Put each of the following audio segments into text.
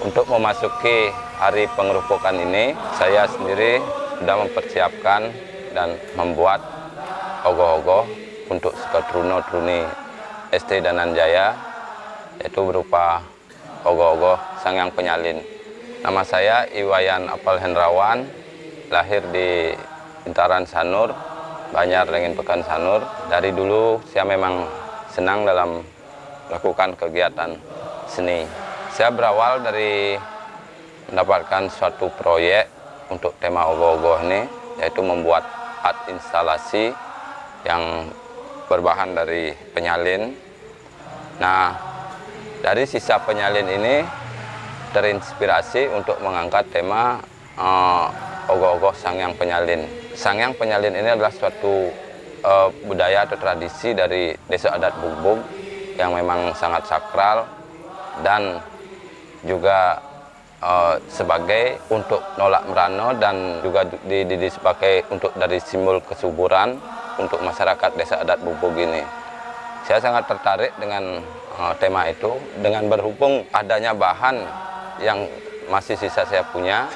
Untuk memasuki hari pengerupukan ini, saya sendiri sudah mempersiapkan dan membuat ogoh-ogoh untuk Sekotruno Truni ST Dananjaya, yaitu berupa ogoh-ogoh Sang Yang Penyalin. Nama saya Iwayan Apal Hendrawan, lahir di Bintaran Sanur, Banjar Lengin Pekan Sanur. Dari dulu saya memang senang dalam melakukan kegiatan seni. Saya berawal dari mendapatkan suatu proyek untuk tema ogoh-ogoh ini, yaitu membuat art instalasi yang berbahan dari penyalin. Nah, dari sisa penyalin ini terinspirasi untuk mengangkat tema uh, ogoh-ogoh Sangyang Penyalin. Sangyang Penyalin ini adalah suatu uh, budaya atau tradisi dari desa adat Bugbug yang memang sangat sakral dan juga uh, sebagai untuk nolak merano dan juga dididik sebagai untuk dari simbol kesuburan untuk masyarakat desa adat Bubug ini. Saya sangat tertarik dengan uh, tema itu dengan berhubung adanya bahan yang masih sisa saya punya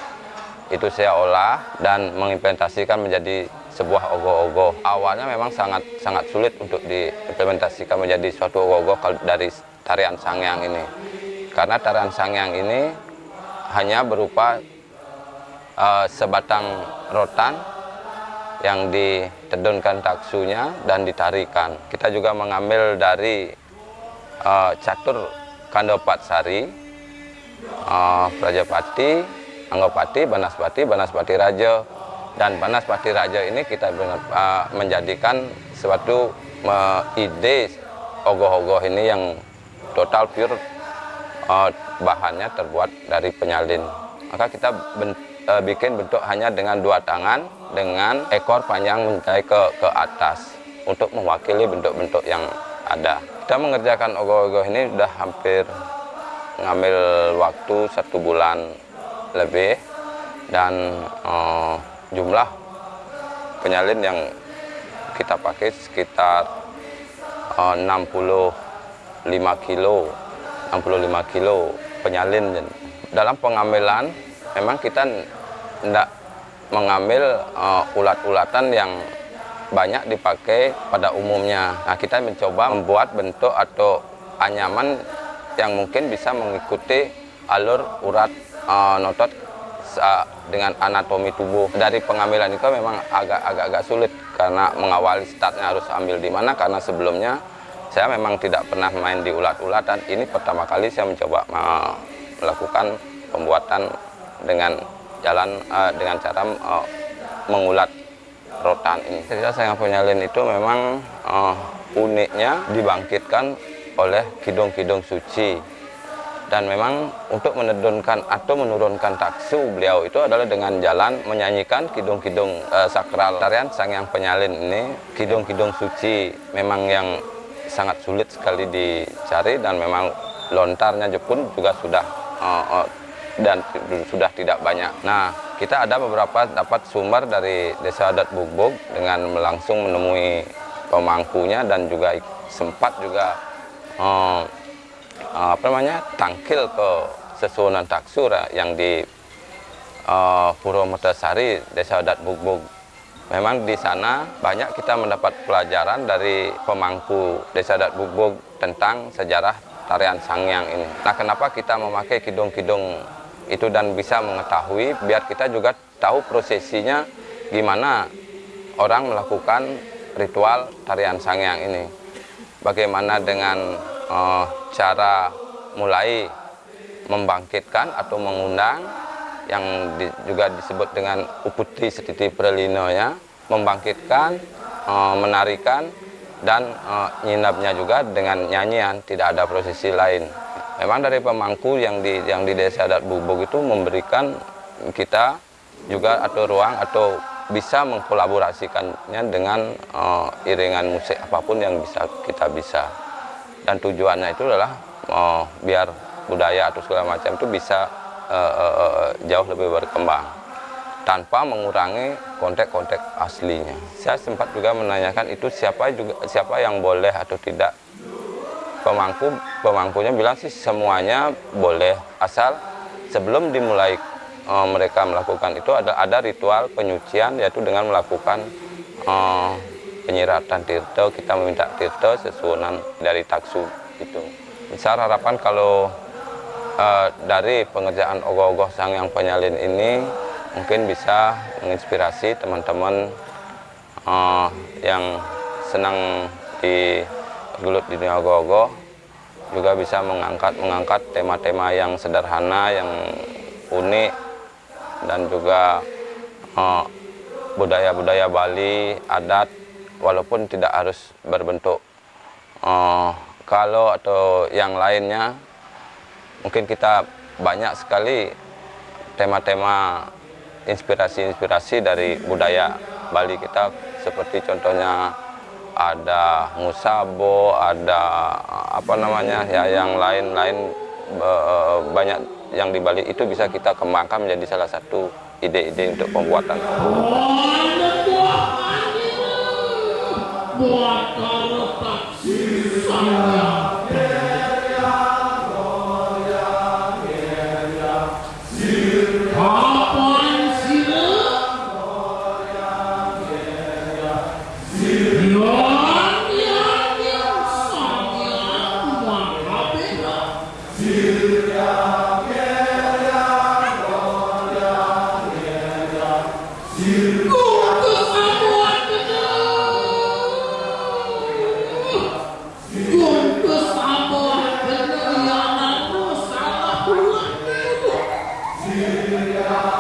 itu saya olah dan mengimplementasikan menjadi sebuah ogoh-ogoh. Awalnya memang sangat sangat sulit untuk diimplementasikan menjadi suatu ogoh-ogoh dari tarian sangyang ini karena tarian sangyang ini hanya berupa uh, sebatang rotan yang ditedunkan taksunya dan ditarikan. Kita juga mengambil dari uh, catur kandopat sari, uh, Prajapati, Anggopati, Banaspati, Banaspati Raja, dan Banaspati Raja ini kita uh, menjadikan suatu uh, ide ogoh-ogoh ini yang total pure uh, bahannya terbuat dari penyalin. Maka kita ben, uh, bikin bentuk hanya dengan dua tangan dengan ekor panjang mencapai ke ke atas untuk mewakili bentuk-bentuk yang ada. Kita mengerjakan ogoh-ogoh ini sudah hampir ngambil waktu satu bulan lebih dan uh, jumlah penyalin yang kita pakai sekitar uh, 65 kilo 65 kilo penyalin. Dalam pengambilan memang kita tidak mengambil uh, ulat-ulatan yang banyak dipakai pada umumnya. Nah kita mencoba membuat bentuk atau anyaman yang mungkin bisa mengikuti alur urat uh, notot uh, dengan anatomi tubuh. Dari pengambilan itu memang agak-agak sulit karena mengawali startnya harus ambil di mana karena sebelumnya saya memang tidak pernah main di ulat-ulatan. Ini pertama kali saya mencoba melakukan pembuatan dengan jalan uh, dengan cara uh, mengulat rotan ini. Cerita saya penyalin itu memang uh, uniknya dibangkitkan oleh kidung-kidung suci dan memang untuk menedunkan atau menurunkan taksu beliau itu adalah dengan jalan menyanyikan kidung-kidung uh, sakral tarian sang yang penyalin ini kidung-kidung suci memang yang sangat sulit sekali dicari dan memang lontarnya pun juga sudah uh, uh, dan sudah tidak banyak. Nah, kita ada beberapa dapat sumber dari Desa Adat Bugbog dengan langsung menemui pemangkunya dan juga sempat juga uh, uh, apa namanya tangkil ke sesunan taksura yang di uh, Puro Metasari Desa Adat Bugbog Memang di sana banyak kita mendapat pelajaran dari pemangku Desa Adat Bubug tentang sejarah tarian Sangyang ini. Nah, kenapa kita memakai kidung-kidung itu dan bisa mengetahui biar kita juga tahu prosesinya gimana orang melakukan ritual tarian Sangyang ini. Bagaimana dengan uh, cara mulai membangkitkan atau mengundang yang di, juga disebut dengan uputi setiti prelino ya membangkitkan e, menarikan dan e, nyinapnya juga dengan nyanyian tidak ada prosesi lain. Memang dari pemangku yang di yang di desa adat bubuk itu memberikan kita juga atau ruang atau bisa mengkolaborasikannya dengan uh, iringan musik apa pun yang bisa kita bisa. Dan tujuannya itu adalah uh, biar budaya atau segala macam itu bisa uh, uh, jauh lebih berkembang tanpa mengurangi kontek-kontek aslinya. Saya sempat juga menanyakan itu siapa juga siapa yang boleh atau tidak. Pemangku pemangkunya bilang sih semuanya boleh asal sebelum dimulai uh, mereka melakukan itu ada ada ritual penyucian yaitu dengan melakukan uh, penyiratan tirto kita meminta tirto sesuunan dari taksu itu. Saya harapan kalau uh, dari pengerjaan ogoh-ogoh sang yang penyalin ini mungkin bisa menginspirasi teman-teman uh, yang senang di gelut di dunia ogoh-ogoh juga bisa mengangkat mengangkat tema-tema yang sederhana yang unik dan juga budaya-budaya uh, Bali adat walaupun tidak harus berbentuk uh, kalau atau yang lainnya mungkin kita banyak sekali tema-tema inspirasi-inspirasi dari budaya Bali kita seperti contohnya ada musabo, ada apa namanya ya yang lain-lain banyak yang di Bali itu bisa kita kembangkan menjadi salah satu ide-ide untuk pembuatan. Buat Aleluia. É